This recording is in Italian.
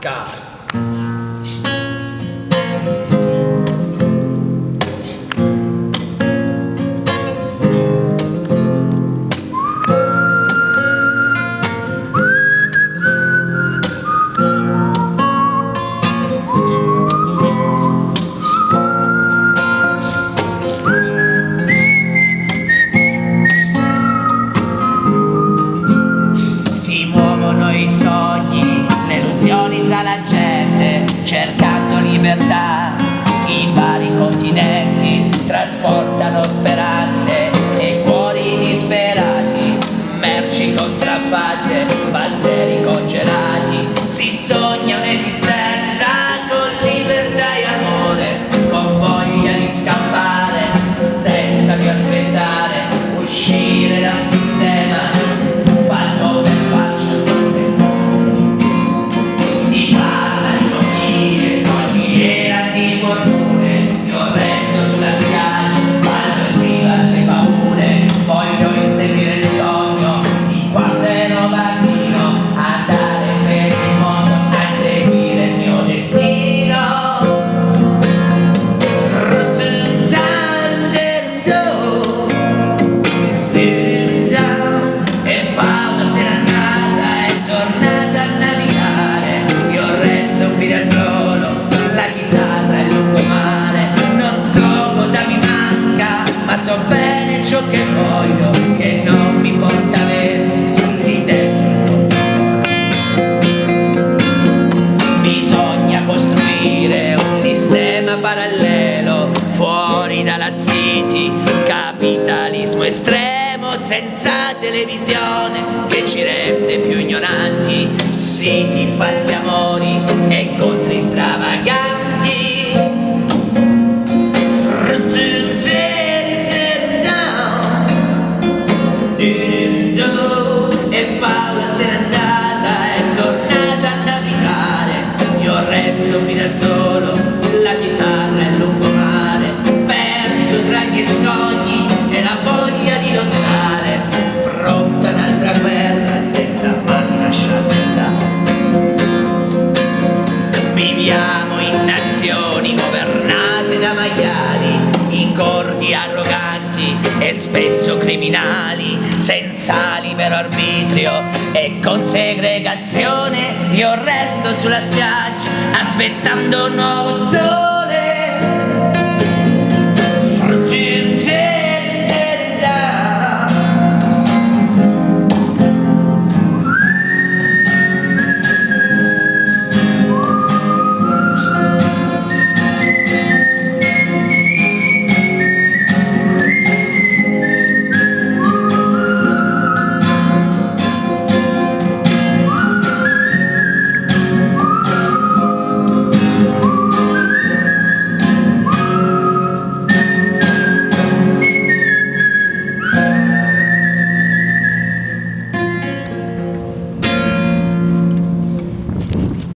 attaccare sogni la gente cercando libertà. corridoio che non mi porta verso l'architetto bisogna costruire un sistema parallelo fuori dalla city. Capitalismo estremo senza televisione che ci rende più ignoranti. Siti falsi amori e con viviamo in nazioni governate da maiali, in corti arroganti e spesso criminali, senza libero arbitrio e con segregazione. Io resto sulla spiaggia aspettando un nuovo sole.